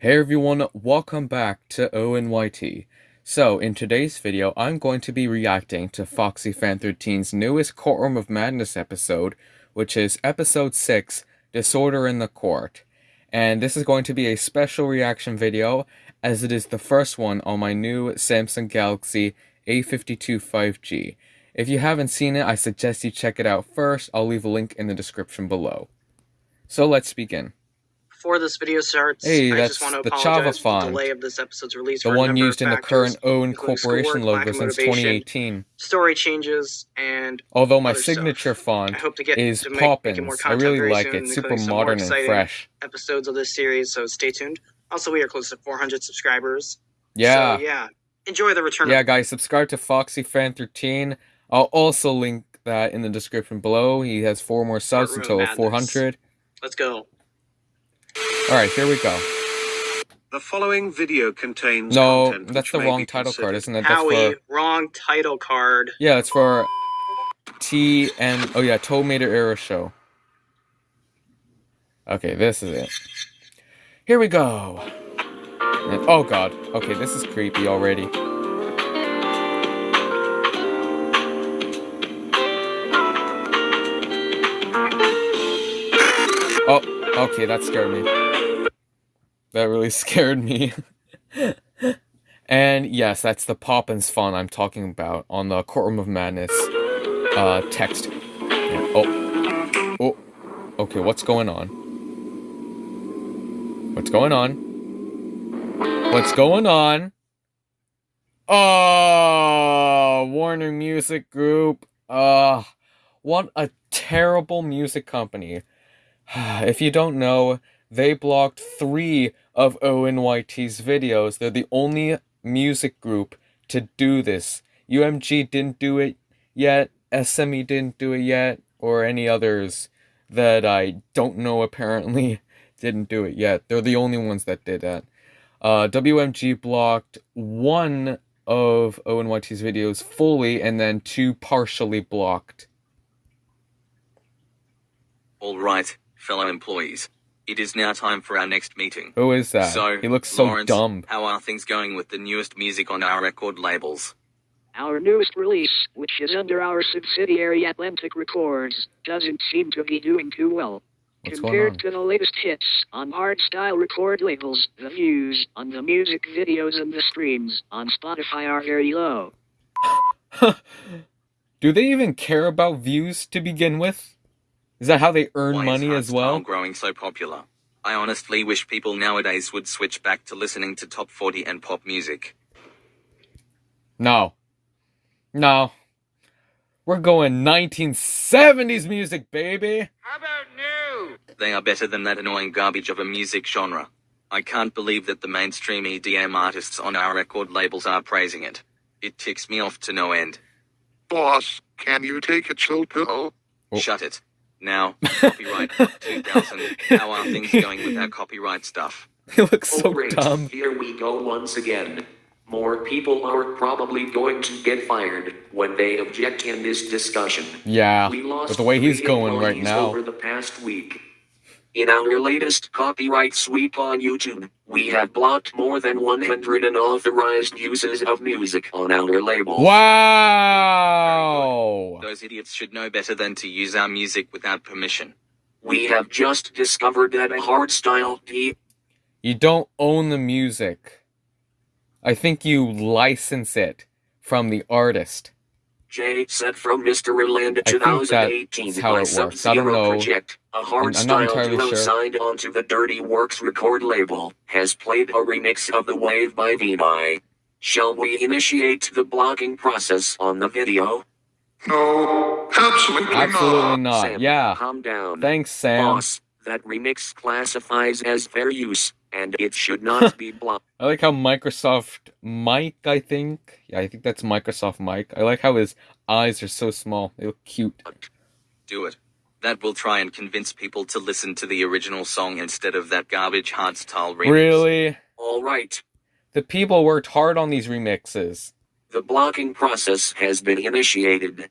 Hey everyone, welcome back to ONYT. So, in today's video, I'm going to be reacting to Foxy Fan 13's newest Courtroom of Madness episode, which is episode 6, Disorder in the Court. And this is going to be a special reaction video, as it is the first one on my new Samsung Galaxy A52 5G. If you haven't seen it, I suggest you check it out first. I'll leave a link in the description below. So let's begin before this video starts, hey, I just want to apologize for the delay of this episode's release. The one used in the current Owen Corporation logo since 2018. Story changes and although my signature stuff. font I hope to get, is to make, Poppins, I really like soon, it. Super modern and fresh. Episodes of this series, so stay tuned. Also, we are close to 400 subscribers. Yeah. So, yeah. Enjoy the return. Yeah, guys, subscribe to Foxy Fan 13. I'll also link that in the description below. He has four more subs until 400. Let's go. Alright, here we go. The following video contains No, that's the wrong title card, isn't it? That's Howie, for... wrong title card. Yeah, it's for T and oh yeah, Tomato Era Show. Okay, this is it. Here we go. And, oh god. Okay, this is creepy already. Okay, that scared me. That really scared me. and yes, that's the Poppins font I'm talking about on the Courtroom of Madness uh, text. Yeah. Oh. Oh. Okay, what's going on? What's going on? What's going on? Oh, Warner Music Group. Uh, what a terrible music company. if you don't know, they blocked three of ONYT's videos. They're the only music group to do this. UMG didn't do it yet, SME didn't do it yet, or any others that I don't know apparently didn't do it yet. They're the only ones that did that. Uh, WMG blocked one of ONYT's videos fully and then two partially blocked. All right fellow employees. It is now time for our next meeting. Who is that? So, he looks so Lawrence, dumb. How are things going with the newest music on our record labels? Our newest release, which is under our subsidiary Atlantic Records, doesn't seem to be doing too well. What's Compared to the latest hits on hardstyle record labels, the views on the music videos and the streams on Spotify are very low. Do they even care about views to begin with? Is that how they earn Why money as well? growing so popular. I honestly wish people nowadays would switch back to listening to top 40 and pop music. No. No. We're going 1970s music, baby. How about new? They are better than that annoying garbage of a music genre. I can't believe that the mainstream EDM artists on our record labels are praising it. It ticks me off to no end. Boss, can you take a chill pill? Oh. Shut it. Now, copyright 2000. How are things going with our copyright stuff? He looks so oh, dumb. Here we go once again. More people are probably going to get fired when they object in this discussion. Yeah, with the way he's going right now. Over the past week. In our latest copyright sweep on YouTube, we have blocked more than 100 unauthorized uses of music on our label. Wow! Those idiots should know better than to use our music without permission. We have just discovered that a hardstyle P. You don't own the music. I think you license it from the artist. J set from Mysteryland 2018 that's how it works. I don't know. Project, a hardstyle duo sure. signed onto the Dirty Works record label, has played a remix of The Wave by Vinai. Shall we initiate the blocking process on the video? No, absolutely, absolutely not. not. Sam, yeah. Calm down. Thanks, Sam. Boss, that remix classifies as fair use, and it should not be blocked. I like how Microsoft Mike, I think. Yeah, I think that's Microsoft Mike. I like how his eyes are so small. They look cute. Do it. That will try and convince people to listen to the original song instead of that garbage hardstyle remix. Really? All right. The people worked hard on these remixes. The blocking process has been initiated.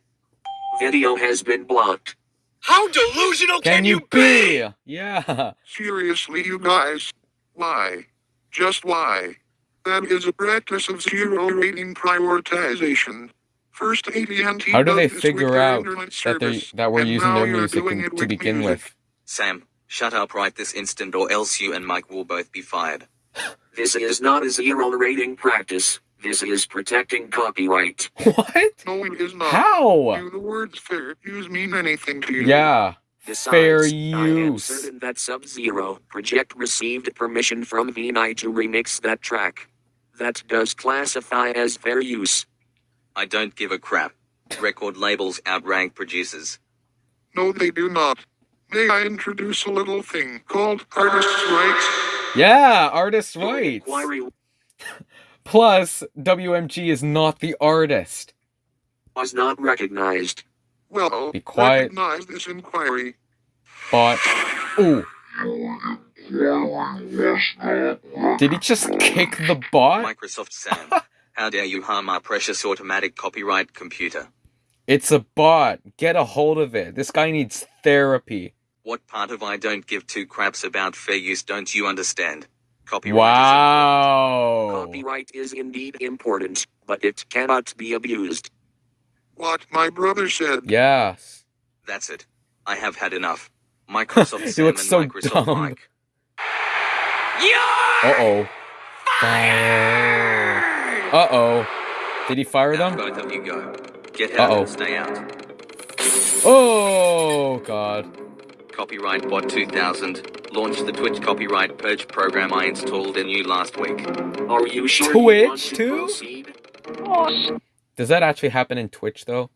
Video has been blocked. How delusional can, can you be? be? Yeah. Seriously, you guys. Why? Just why? That is a practice of zero rating prioritization. First AT&T How do does they this with figure their out internet that they service, that we're and using now their music in- to begin music. with? Sam, shut up right this instant or else you and Mike will both be fired. This is not a zero rating practice. This is protecting copyright. What? No, it is not. How? Do the words fair use mean anything to you? Yeah. Besides, Fair I am certain that Sub-Zero Project received permission from Vinai to remix that track. That does classify as fair use. I don't give a crap. Record labels outrank producers. No, they do not. May I introduce a little thing called artists' rights? Yeah, artists' rights. Plus, WMG is not the artist. was not recognized. Well, Be quiet. recognize this inquiry. But ooh. Did he just kick the bot? Microsoft Sam, how dare you harm our precious automatic copyright computer? It's a bot. Get a hold of it. This guy needs therapy. What part of I don't give two craps about fair use don't you understand? Copyright Wow. Copyright is indeed important, but it cannot be abused. What my brother said. Yes. That's it. I have had enough. Microsoft He Sam looks and so Microsoft dumb. Mike. Uh oh. Fire. Uh oh. Did he fire Now them? both of you go. Get out Uh-oh. and stay out. Oh god. Copyright Bot 2000 launched the Twitch copyright purge program I installed in you last week. Are you sure you want Twitch to too? proceed? Boss, Does that actually happen in Twitch though?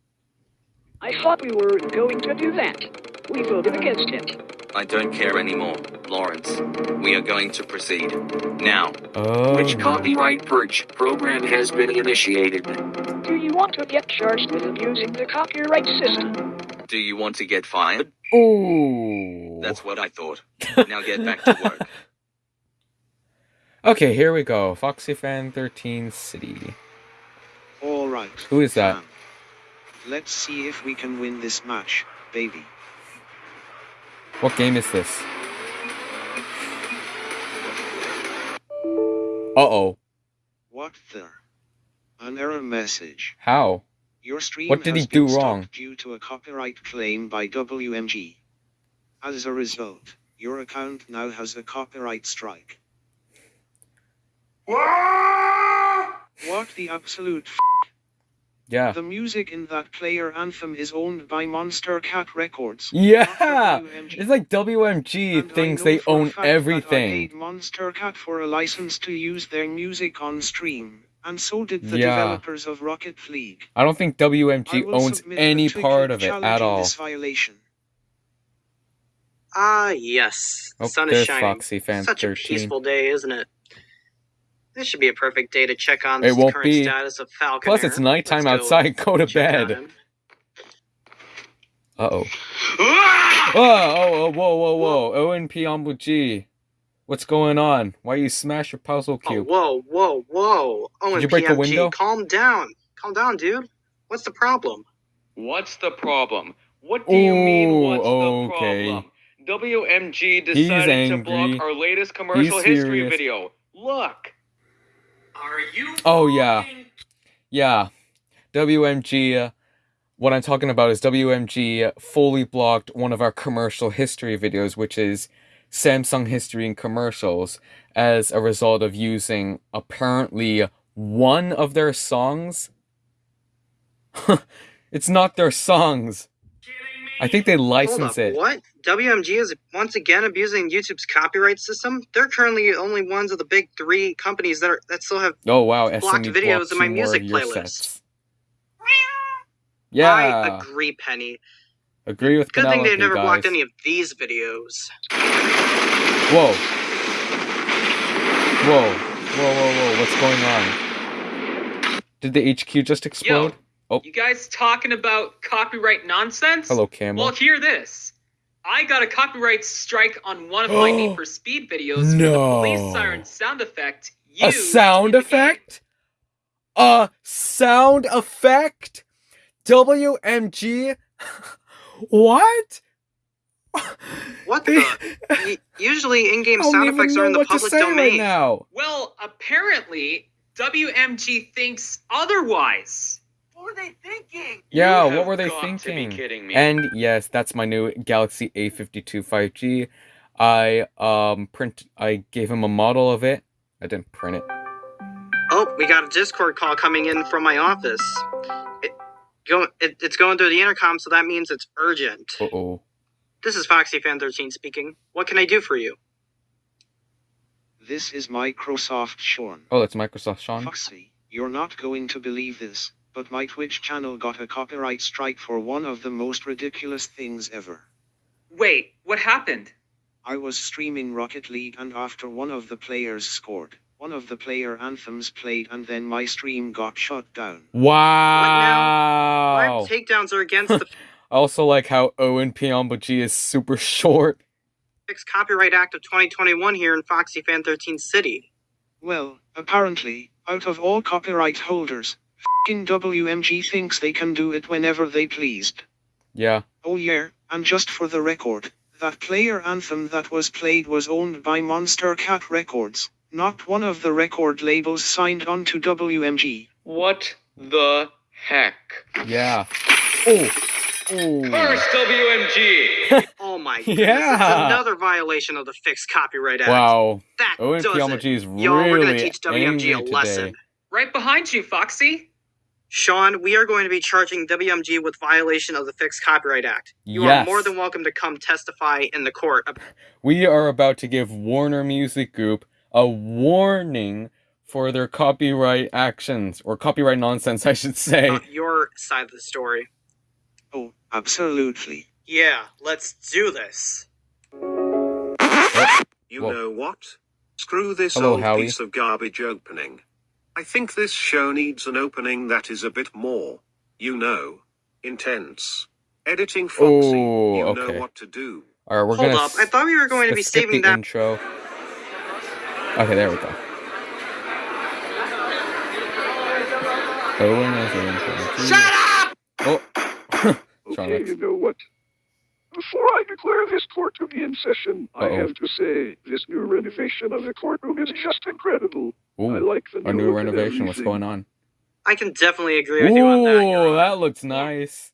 I thought we were going to do that. We voted against it. I don't care anymore, Lawrence. We are going to proceed. Now. Oh. Which copyright purge program has been initiated? Do you want to get charged with abusing the copyright system? Do you want to get fired? Ooh. That's what I thought. Now get back to work. Okay, here we go. Foxy Fan 13 City. All right. Who is that? fam. Let's see if we can win this match, baby. What game is this? Uh oh. What the? An error message. How? Your stream What did has he do been wrong? stopped due to a copyright claim by WMG. As a result, your account now has a copyright strike. What the absolute f- Yeah. The music in that player anthem is owned by Monstercat Records. Yeah! It's like WMG And thinks they own fact that I everything. paid Monstercat for a license to use their music on stream, and so did the Yeah. developers of Rocket League. I don't think WMG owns any part of it at all. This violation. Ah, yes. The Oh, sun is shining. Foxy Fan Such a peaceful day, isn't it? This should be a perfect day to check on It the won't current be. status of Falcon. Plus, it's nighttime outside. Go to bed. Uh oh. Oh, oh, oh, whoa, whoa, whoa. ONP Ombu G. What's going on? Why you smash your puzzle Oh, cube? whoa, whoa, whoa. Oh, Did you break a window? calm down. Calm down, dude. What's the problem? What's the problem? What do you mean, what's okay. the problem? WMG decided to block our latest commercial He's history furious. video. Look! Oh, yeah. Yeah. WMG. Uh, what I'm talking about is WMG fully blocked one of our commercial history videos, which is Samsung history and commercials, as a result of using apparently one of their songs. it's not their songs. I think they license it. what? WMG is once again abusing YouTube's copyright system? They're currently only ones of the big three companies that are that still have Oh wow, blocked SME videos in my music playlist. Yeah, I agree, Penny. agree with Good thing they've never guys. blocked any of these videos. Whoa. Whoa. Whoa, whoa, whoa. What's going on? Did the HQ just explode? Oh. You guys talking about copyright nonsense? Hello, Camel. Well, hear this. I got a copyright strike on one of my Need for Speed videos for the No. police siren sound effect. a sound in the game. effect? A sound effect? WMG? what? What the? Usually, in-game sound effects are in the public domain. right now. Well, apparently, WMG thinks otherwise. What were they thinking? Yeah, You what were they got to be thinking? kidding me. And yes, that's my new Galaxy A52 5G. I um print I gave him a model of it. I didn't print it. Oh, we got a Discord call coming in from my office. It, go, it, it's going through the intercom, so that means it's urgent. Uh-oh. This is FoxyFan13 speaking. What can I do for you? This is Microsoft Sean. Oh, that's Microsoft Sean. Foxy, you're not going to believe this, but my Twitch channel got a copyright strike for one of the most ridiculous things ever. Wait, what happened? I was streaming Rocket League and after one of the players scored, one of the player anthems played and then my stream got shut down. Wow. Live takedowns are against the I also like how Owen Piombo G is super short. Fixed Copyright Act of 2021 here in Foxy Fan 13 City. Well, apparently, out of all copyright holders, fing WMG thinks they can do it whenever they pleased. Yeah. Oh yeah, and just for the record, that player anthem that was played was owned by Monstercat Records, not one of the record labels signed on to WMG. What the heck? Yeah. Oh. Oh. Curse WMG! Oh my goodness, Yeah. it's another violation of the Fixed Copyright Act. Wow. That Owen does Piombo it. G is Y'all, we're gonna teach WMG angry a today. lesson. Right behind you, Foxy. Sean, we are going to be charging WMG with violation of the Fixed Copyright Act. You Yes. are more than welcome to come testify in the court. We are about to give Warner Music Group a warning for their copyright actions or copyright nonsense, I should say. about your side of the story. Oh, absolutely. Yeah, let's do this. You Whoa. know what? Screw this Hello, old Howie. piece of garbage opening. I think this show needs an opening that is a bit more, you know, intense. Editing Foxy, Oh, you okay. know what to do. All right, we're Hold gonna. up, I thought we were going to be saving the that. intro. Okay, there we go. Owen is in intro. Shut up! Oh. Sean Okay, Rex. you know what? Before I declare this court to be in session, I Uh-oh. have to say this new renovation of the courtroom is just incredible. I like the a new new look and renovation. What's going on? I can definitely agree with you on that. Your Ooh, that looks nice.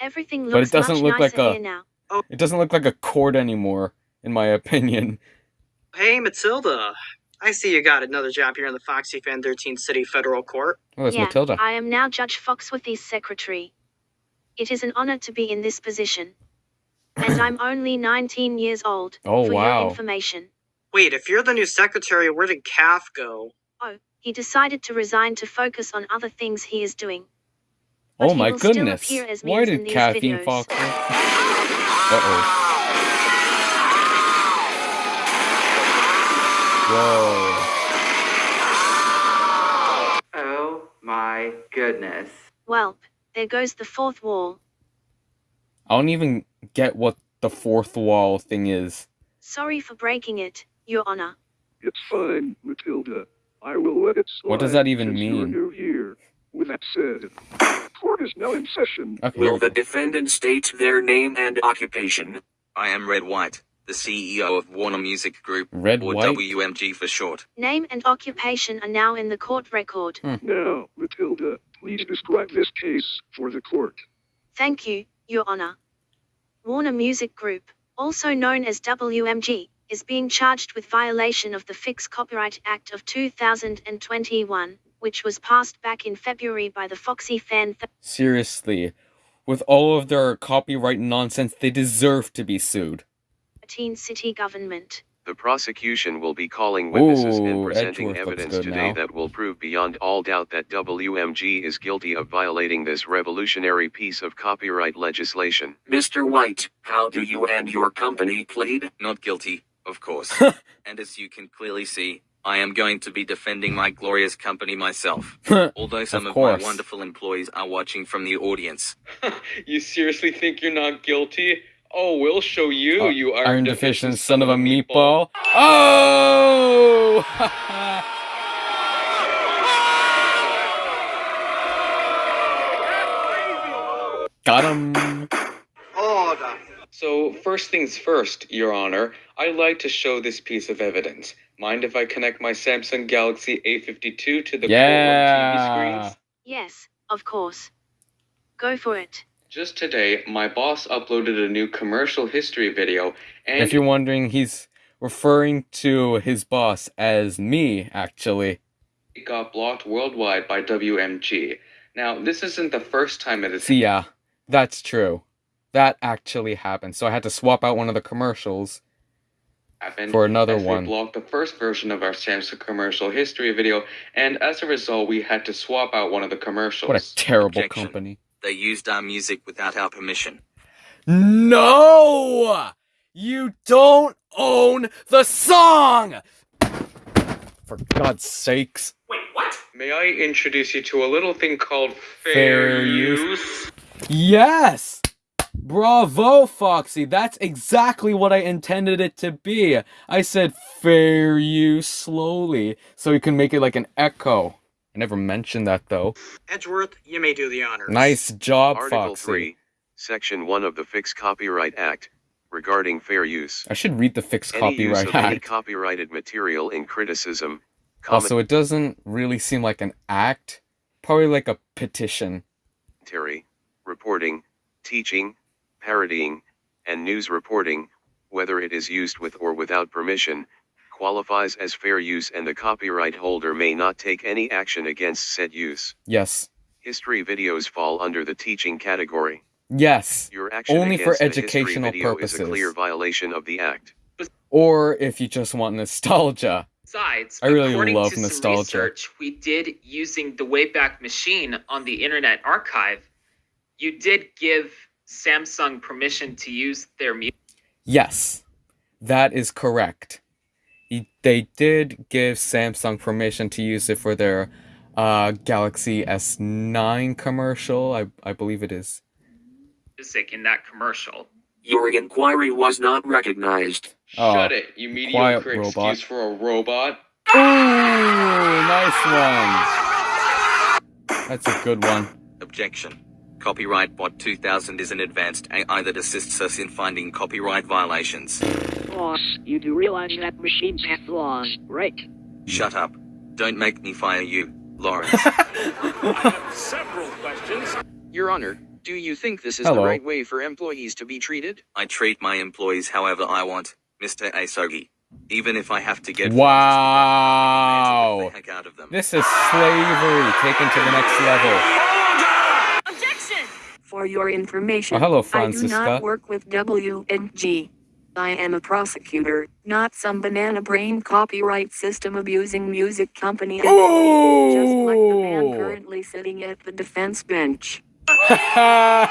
Everything But it looks doesn't much look like nicer a- here now. Oh. It doesn't look like a court anymore, in my opinion. Hey, Matilda. I see you got another job here in the Foxy Fan 13 City Federal Court. Oh, that's yeah, Matilda. I am now Judge Foxworthy's secretary. It is an honor to be in this position. And I'm only 19 years old, Oh, for wow. your information. Wait, if you're the new secretary, where did Calf go? Oh, he decided to resign to focus on other things he is doing. But Oh my goodness. Why did these Caffeine. Fox? Uh oh. Whoa. Oh my goodness. Well, there goes the fourth wall. I don't even get what the fourth wall thing is. Sorry for breaking it, Your Honor. It's fine, Matilda. I will let it slide. What does that even since You're mean? new here. With that said, court is now in session. Okay. Will the defendant state their name and occupation? I am Red White, the CEO of Warner Music Group, Red or White? WMG for short. Name and occupation are now in the court record. Hmm. Now, Matilda, please describe this case for the court. Thank you, Your Honor. Warner Music Group, also known as WMG, is being charged with violation of the Fixed Copyright Act of 2021, which was passed back in February by the Foxy Fan Seriously. With all of their copyright nonsense, they deserve to be sued. 13 city government. The prosecution will be calling witnesses Ooh, and presenting evidence today now. that will prove beyond all doubt that WMG is guilty of violating this revolutionary piece of copyright legislation. Mr. White, how do you and your company plead? Not guilty, of course. and as you can clearly see, I am going to be defending my glorious company myself. Although some Of of, my wonderful employees are watching from the audience. you seriously think you're not guilty? Oh, we'll show you, Uh, you Iron deficient son of a meatball. Oh! Got him. Order. So, first things first, Your Honor, I'd like to show this piece of evidence. Mind if I connect my Samsung Galaxy A52 to the courtroom TV Yeah. screens? Yes, of course. Go for it. Just today, my boss uploaded a new commercial history video, and If you're wondering, he's referring to his boss as me, actually. it got blocked worldwide by WMG. Now, this isn't the first time it has See, yeah, that's true. That actually happened. So I had to swap out one of the commercials happened. for another as one. We blocked the first version of our Samsung commercial history video, and as a result, we had to swap out one of the commercials. What a terrible Objection. company. They used our music without our permission. No! You don't own the song! For God's sakes. Wait, what? May I introduce you to a little thing called fair, Fair use. use? Yes! Bravo, Foxy. That's exactly what I intended it to be. I said fair use slowly, so you can make it like an echo. I never mentioned that though. Edgeworth, you may do the honors. Nice job, Article Foxy. 3, Section 1 of the Fixed Copyright Act, regarding fair use. I should read the Fixed Any use Copyright of any Act. copyrighted material in criticism, oh, Also, it doesn't really seem like an act. Probably like a petition. Terry, reporting, teaching, parodying, and news reporting, whether it is used with or without permission, qualifies as fair use and the copyright holder may not take any action against said use. Yes. History videos fall under the teaching category. Yes. Your action Only for against the history educational video purposes. is a clear violation of the act. Or if you just want nostalgia. Besides, I really according love to some nostalgia. research we did using the Wayback Machine on the Internet Archive, you did give Samsung permission to use their music. Yes, that is correct. He- They did give Samsung permission to use it for their uh, Galaxy S9 commercial. I, I believe it is. in that commercial. Your inquiry was not recognized. Oh, Shut it, you quiet mediocre robot. excuse for a robot. Ooh, nice one. That's a good one. Objection. Copyright Bot 2000 is an advanced AI that assists us in finding copyright violations. Boss, you do realize that machines have flaws, right? Shut up. Don't make me fire you, Lawrence. I have several questions. Your Honor, do you think this is Hello. the right way for employees to be treated? I treat my employees however I want, Mr. Asogi. Even if I have to get Wow. heck out of them. This is slavery taken to the next level. Objection! For your information, Oh, hello, I do not work with WMG. I am a prosecutor, not some banana brain copyright system abusing music company. employee, Just like the man currently sitting at the defense bench.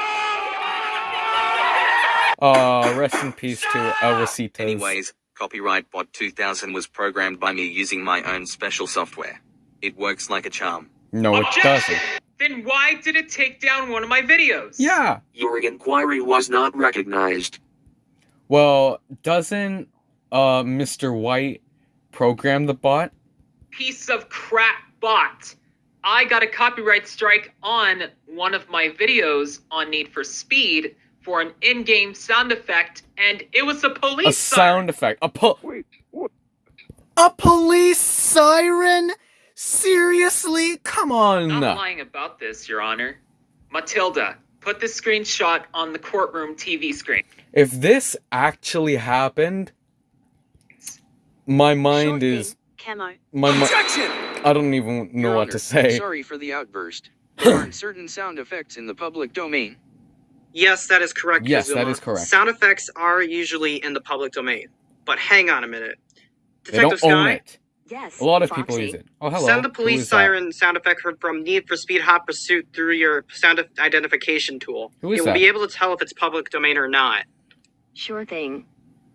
Oh, rest in peace to El Rositas. Anyways, Copyright Bot 2000 was programmed by me using my own special software. It works like a charm. No, it doesn't. Then why did it take down one of my videos? Yeah. Your inquiry was not recognized. Well, doesn't uh Mr. White program the bot? Piece of crap bot. I got a copyright strike on one of my videos on Need for Speed for an in-game sound effect, and it was a police A sound effect. A po- A police siren? Seriously? Come on. I'm not lying about this, Your Honor. Matilda, put the screenshot on the courtroom TV screen. If this actually happened, my mind is Camo. my mi- Objection! I don't even know Your what Honor, to say. Sorry for the outburst. There aren't certain sound effects in the public domain. Yes, that is correct. Yes, that Kazuma. is correct. Sound effects are usually in the public domain. But hang on a minute. They don't Detective own Sky? It. Yes. A lot of people use it. Oh, hello. Send the police is that? siren sound effect heard from Need for Speed Hot Pursuit through your sound identification tool. Who is it will be able to tell if it's public domain or not. Sure thing.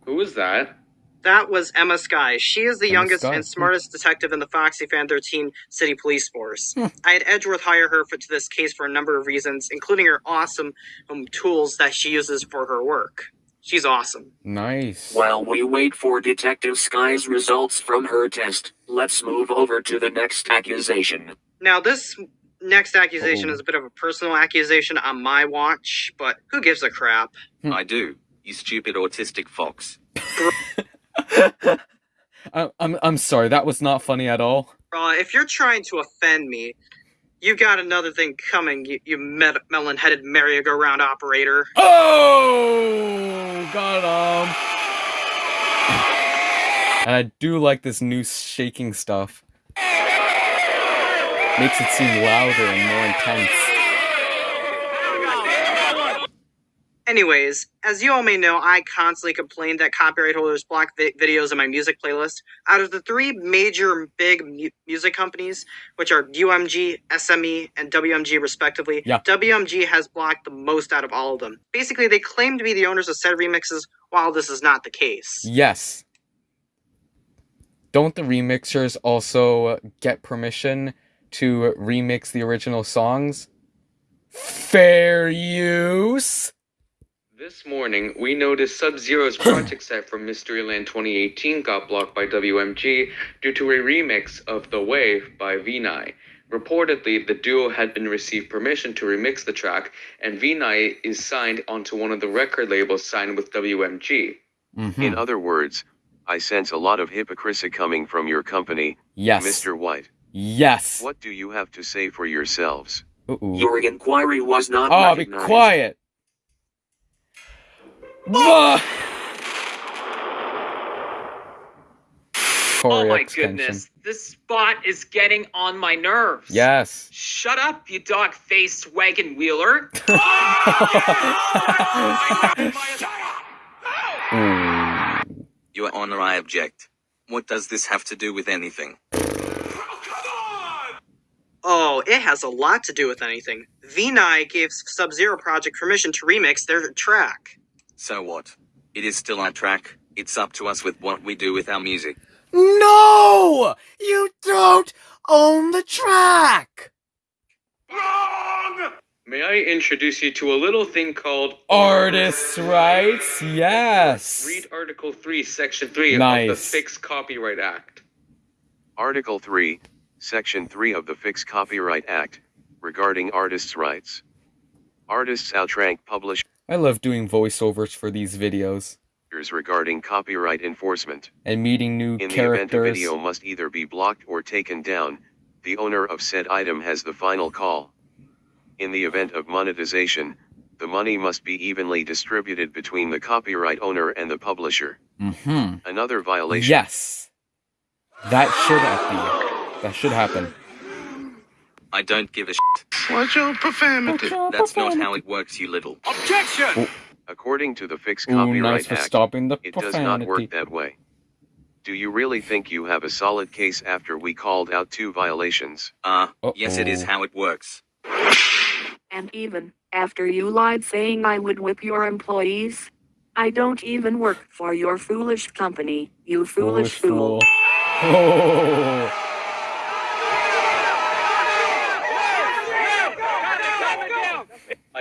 Who is that? That was Emma Sky. She is the Emma youngest Sky. and smartest detective in the Foxy Fan 13 City Police Force. Hmm. I had Edgeworth hire her for to this case for a number of reasons, including her awesome um, tools that she uses for her work. She's awesome. Nice. While we wait for Detective Sky's results from her test, let's move over to the next accusation. Now, this next accusation Uh-oh. is a bit of a personal accusation on my watch, but who gives a crap? Hmm. I do. You stupid autistic fox. I, I'm I'm sorry, that was not funny at all. Uh, if you're trying to offend me, you got another thing coming, you, you met- melon-headed merry-go-round operator. Oh, got him. And I do like this new shaking stuff. Makes it seem louder and more intense. Anyways, as you all may know, I constantly complain that copyright holders block vi- videos in my music playlist. Out of the three major big mu- music companies, which are UMG, SME, and WMG respectively, Yeah. WMG has blocked the most out of all of them. Basically, they claim to be the owners of said remixes, while this is not the case. Yes. Don't the remixers also uh, get permission to remix the original songs? Fair use? This morning, we noticed Sub Zero's project set from Mysteryland 2018 got blocked by WMG due to a remix of The Wave by Vinai. Reportedly, the duo had been received permission to remix the track, and Vinai is signed onto one of the record labels signed with WMG. Mm-hmm. In other words, I sense a lot of hypocrisy coming from your company, Yes. Mr. White. Yes. What do you have to say for yourselves? Ooh. Your inquiry was not Oh, be quiet. Bah! Oh Corey my extension. goodness, this spot is getting on my nerves. Yes. Shut up, you dog-faced wagon wheeler. Ooh. Your Honor, I object. What does this have to do with anything? Oh, it has a lot to do with anything. Vinai gave Sub Zero Project permission to remix their track. So what? It is still our track. It's up to us with what we do with our music. No! You don't own the track! Wrong! May I introduce you to a little thing called Artists' rights? Yes. Read Article 3, Section 3 of the Nice. Fixed Copyright Act. Article 3, Section 3 of the Fixed Copyright Act, regarding artists' rights. Artists outrank publishers I love doing voiceovers for these videos regarding copyright enforcement. and meeting new In the event a video must either be blocked or taken down, the owner of said item has the final call. In the event of monetization, the money must be evenly distributed between the copyright owner and the publisher. Mm-hmm. Another violation. Yes. That should happen. That should happen. I don't give a shit. Watch out, profanity. That's not how it works, you little. Objection! According to the Fixed Ooh, Copyright nice for Act, stopping the it does not work that way. Do you really think you have a solid case after we called out two violations? Ah, yes, it is how it works. And even after you lied saying I would whip your employees, I don't even work for your foolish company, you foolish, fool. Oh.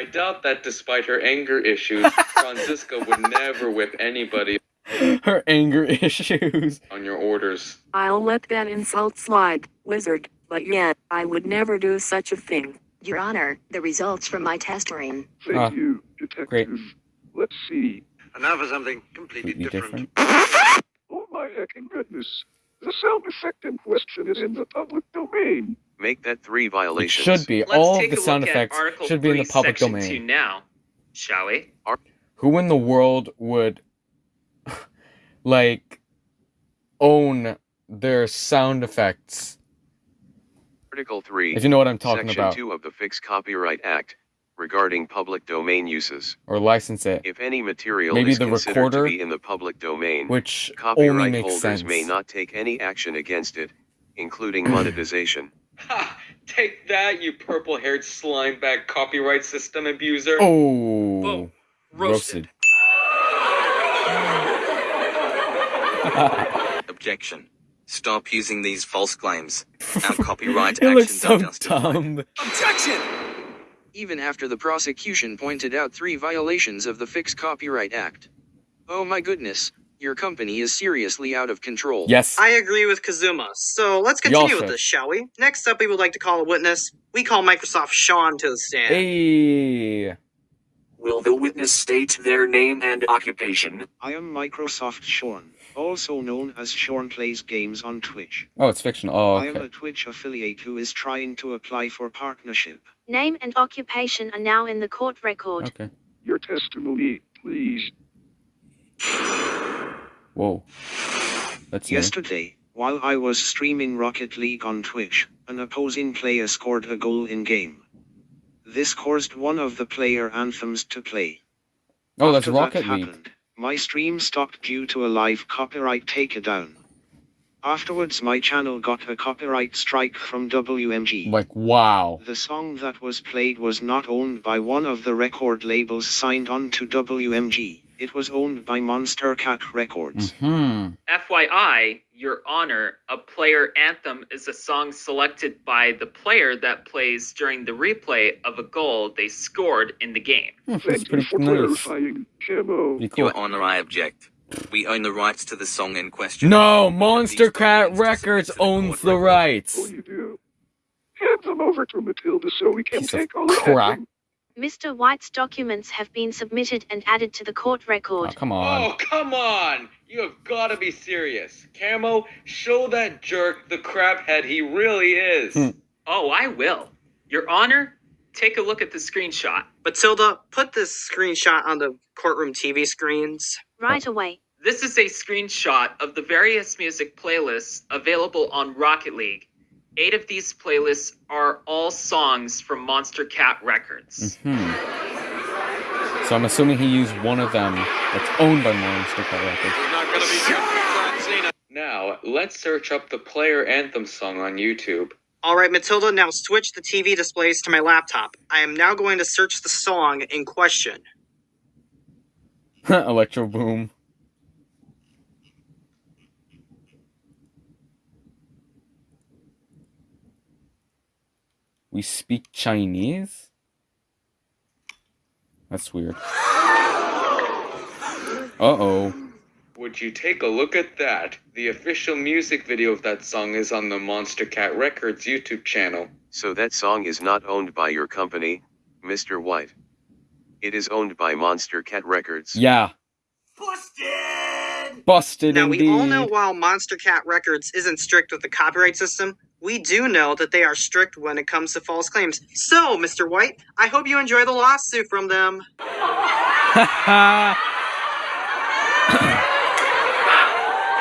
I doubt that despite her anger issues, Franziska would never whip anybody Her anger issues. on your orders. I'll let that insult slide, wizard, but yet, I would never do such a thing. Your Honor, the results from my test ring. Thank Ah, you, detective. great. Let's see. And now for something completely Completely different. Oh my heckin' goodness. The sound effect in question is in the public domain. Make that three violations. It violations. should be. Let's All of the sound effects should be in the public Section 2 domain. now, shall we? Who in the world would like own their sound effects? Article 3, If you know what I'm talking Section about. 2 of the Fixed Copyright Act, regarding public domain uses. Or license it. If any material Maybe is the considered recorder, to be in the public domain, which copyright only makes holders sense. may not take any action against it, including monetization. Ha! Take that, you purple haired slime bag copyright system abuser. Oh, roasted. Objection. Stop using these false claims. Our copyright it looks actions so are justified. dumb. Objection! Even after the prosecution pointed out three violations of the Fixed Copyright Act. Oh my goodness, your company is seriously out of control. Yes. I agree with Kazuma. So let's Y'all continue with this, shall we? Next up, we would like to call a witness. We call Microsoft Sean to the stand. Hey. Will the witness state their name and occupation? I am Microsoft Sean, also known as Sean Plays Games on Twitch. Oh, it's fictional. Oh, I am a Twitch affiliate who is trying to apply for partnership. Name and occupation are now in the court record. Okay. Your testimony, please. Whoa. That's. Yesterday, while I was streaming Rocket League on Twitch, an opposing player scored a goal in game. This caused one of the player anthems to play. Oh, that's After that Rocket League. happened, my stream stopped due to a live copyright takedown. Afterwards, my channel got a copyright strike from WMG. Like, wow. The song that was played was not owned by one of the record labels signed on to WMG. It was owned by Monstercat Records. Hmm. FYI, Your Honor, a player anthem is a song selected by the player that plays during the replay of a goal they scored in the game. That's pretty nice. Pretty cool. Your Honor, I object. We own the rights to the song in question. No, Monstercat Records owns the rights. you do. Hand them over to Matilda so we can take all the Crap. Mr. White's documents have been submitted and added to the court record. Oh, come on. Oh, come on! You have gotta be serious. Camo, show that jerk the crap head he really is. Hmm. Oh, I will. Your Honor, take a look at the screenshot. Matilda, put this screenshot on the courtroom TV screens. Right away. This is a screenshot of the various music playlists available on Rocket League. Eight of these playlists are all songs from Monstercat Records. Hmm. So I'm assuming he used one of them that's owned by Monstercat Records. Now, let's search up the player anthem song on YouTube. All right, Matilda, now switch the TV displays to my laptop. I am now going to search the song in question. Electro Boom. We speak Chinese? That's weird. Uh oh. Would you take a look at that? The official music video of that song is on the Monstercat Records YouTube channel. So that song is not owned by your company, Mr. White. It is owned by Monstercat Records. Yeah. Busted! Busted Now, indeed. we all know while Monstercat Records isn't strict with the copyright system, we do know that they are strict when it comes to false claims. So, Mr. White, I hope you enjoy the lawsuit from them.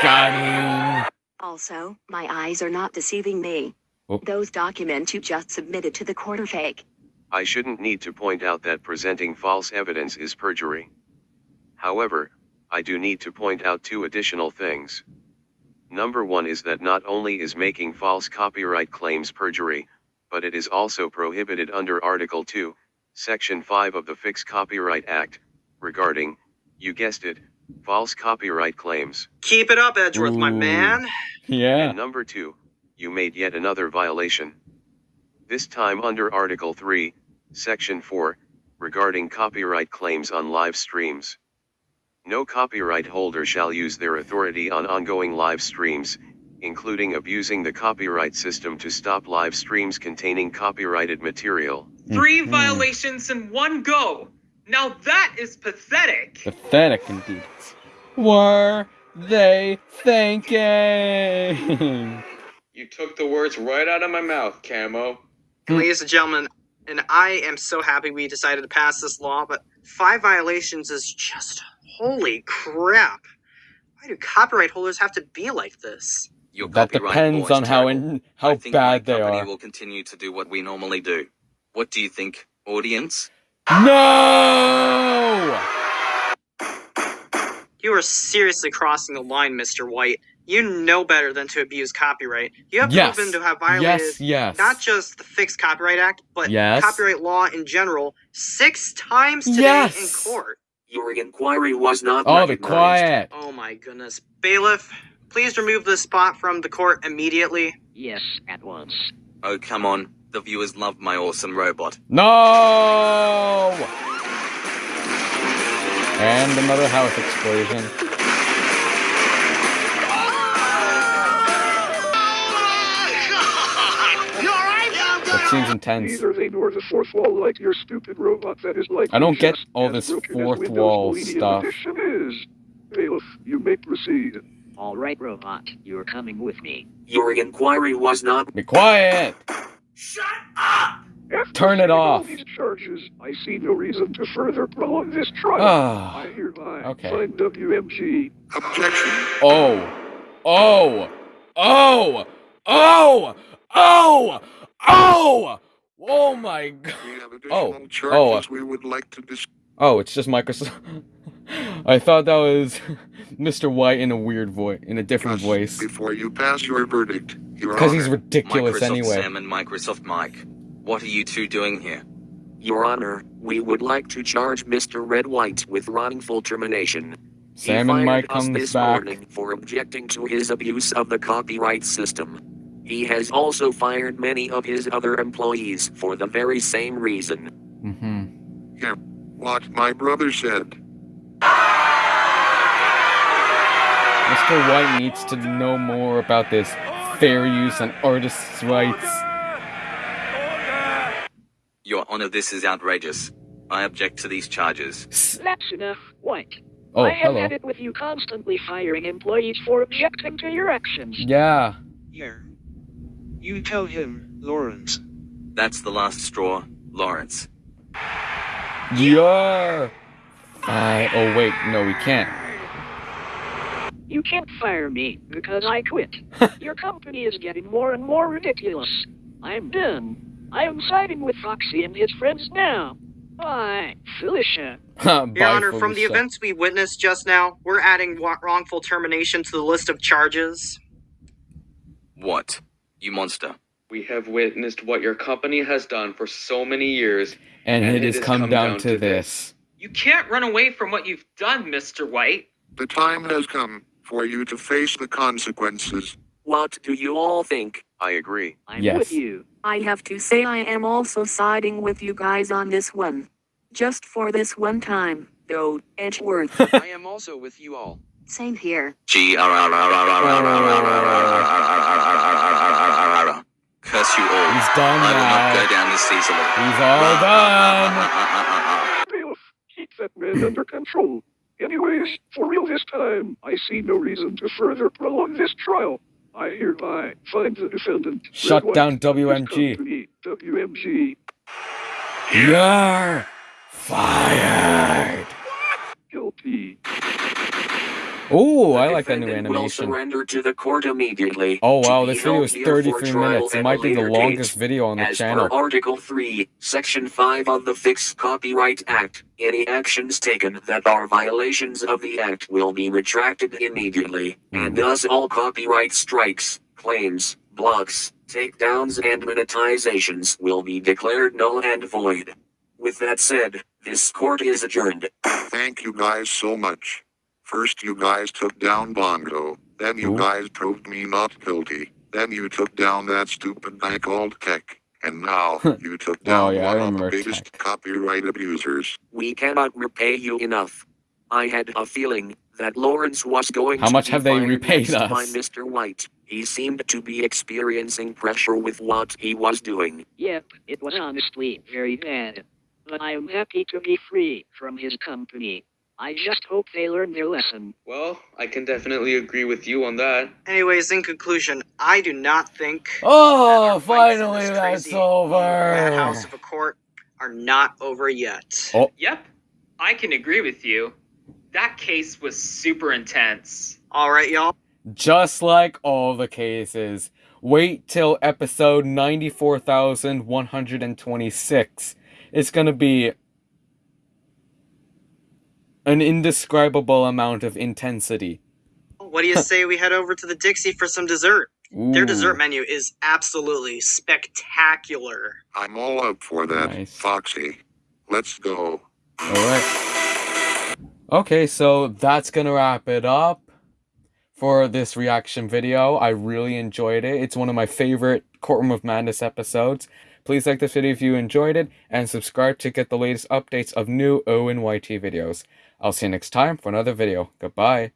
Got him. Also, my eyes are not deceiving me. Oh. Those documents you just submitted to the court are fake. I shouldn't need to point out that presenting false evidence is perjury. However, I do need to point out two additional things. Number one is that not only is making false copyright claims perjury, but it is also prohibited under Article 2, Section 5 of the Fixed Copyright Act, regarding, you guessed it, false copyright claims. Keep it up, Edgeworth, my man. Yeah. And number two, you made yet another violation. This time under Article 3, Section 4, regarding copyright claims on live streams. No copyright holder shall use their authority on ongoing live streams, including abusing the copyright system to stop live streams containing copyrighted material. Three Mhm. violations in one go. Now that is pathetic. Pathetic indeed. Were they thinking? You took the words right out of my mouth, Camo. Ladies and gentlemen, and I am so happy we decided to pass this law, but five violations is just holy crap. Why do copyright holders have to be like this? Your that copyright depends law on how terrible. in, how I think my bad they company are. will continue to do what we normally do. What do you think, audience? No! You are seriously crossing the line, Mr. White. You know better than to abuse copyright. You have Yes. proven to have violated Yes, yes. not just the Fixed Copyright Act, but Yes. copyright law in general six times today Yes. in court. Your inquiry was not Oh, be quiet. Oh my goodness. Bailiff, please remove this spot from the court immediately. Yes, at once. Oh, come on. The viewers love my awesome robot. No! And another house explosion. Seems intense. Neither they nor the fourth wall like your stupid robot that is like I don't get all this fourth wall stuff. Is. Bailiff, you may proceed. All right, robot, you're coming with me. Your inquiry was not. Be quiet! Shut up. After Turn it off. these charges, I see no reason to further prolong this trial. Ah, I hereby okay. find WMG. Objection. Oh! Oh! Oh! Oh! Oh! Oh! Oh my god! We have Oh! oh charges Oh! we would like to discuss. Oh! It's just Microsoft. I thought that was Mr. White in a weird voice, in a different voice. Before you pass your verdict, Your Because he's Honor. ridiculous Microsoft anyway. Sam and Microsoft Mike. What are you two doing here? Your Honor, we would like to charge Mr. Red White with wrongful termination. Sam he and Mike fired us comes this back. morning for objecting to his abuse of the copyright system. He has also fired many of his other employees for the very same reason. Mm-hmm. Yeah, what my brother said. Mr. White needs to know more about this fair use and artists' rights. Your Honor, this is outrageous. I object to these charges. That's enough, White. Oh, I have hello. had it with you constantly firing employees for objecting to your actions. Yeah. Yeah. You tell him, Lawrence. That's the last straw, Lawrence. Yeah. I. Oh wait, no, we can't. You can't fire me because I quit. Your company is getting more and more ridiculous. I'm done. I am siding with Foxy and his friends now. Bye, Felicia. Your Honor, from the events we witnessed just now, we're adding wrongful termination to the list of charges. What? You monster. We have witnessed what your company has done for so many years, and, it has has come, down, to this. You can't run away from what you've done, Mr. White. The time has come for you to face the consequences. What do you all think? I agree. I'm Yes. with you. I have to say I am also siding with you guys on this one. Just for this one time, though, Edgeworth. I am also with you all. Same here. Curse you all. He's done I will not go down this. He's all done. Keep that man under control. Anyways, for real this time, I see no reason to further prolong this trial. I hereby find the defendant. Shut down WMG. WMG. You're fired. Guilty. Oh, I like that new Defendant will animation. surrender to the court immediately. Oh wow, this video is 33 minutes. It might be the longest date. video on the As channel. per Article 3, Section 5 of the Fixed Copyright Act, any actions taken that are violations of the Act will be retracted immediately, and hmm. thus all copyright strikes, claims, blocks, takedowns, and monetizations will be declared null and void. With that said, this court is adjourned. Thank you guys so much. First, you guys took down Bongo. Then you Ooh. guys proved me not guilty. Then you took down that stupid guy called Tech. And now you took oh, down Oh, yeah, one of the remember biggest copyright abusers. We cannot repay you enough. I had a feeling that Lawrence was going How to much be have they fired repaid next by? Mr. White. He seemed to be experiencing pressure with what he was doing. Yep, it was honestly very bad. But I am happy to be free from his company. I just hope they learn their lesson. Well, I can definitely agree with you on that. Anyways, in conclusion, I do not think Oh, that fights in finally this that's crazy over. madhouse of a court are not over yet. Oh, Yep, I can agree with you. That case was super intense. All right, y'all. just like all the cases. Wait till episode 94,126. It's gonna be an indescribable amount of intensity. What do you say we head over to the Dixie for some dessert? Their dessert menu is absolutely spectacular. I'm all up for that, Nice. Foxy. Let's go. Alright. Okay, so that's gonna wrap it up for this reaction video. I really enjoyed it. It's one of my favorite Courtroom of Madness episodes. Please like this video if you enjoyed it, and subscribe to get the latest updates of new ONYT videos. I'll see you next time for another video. Goodbye.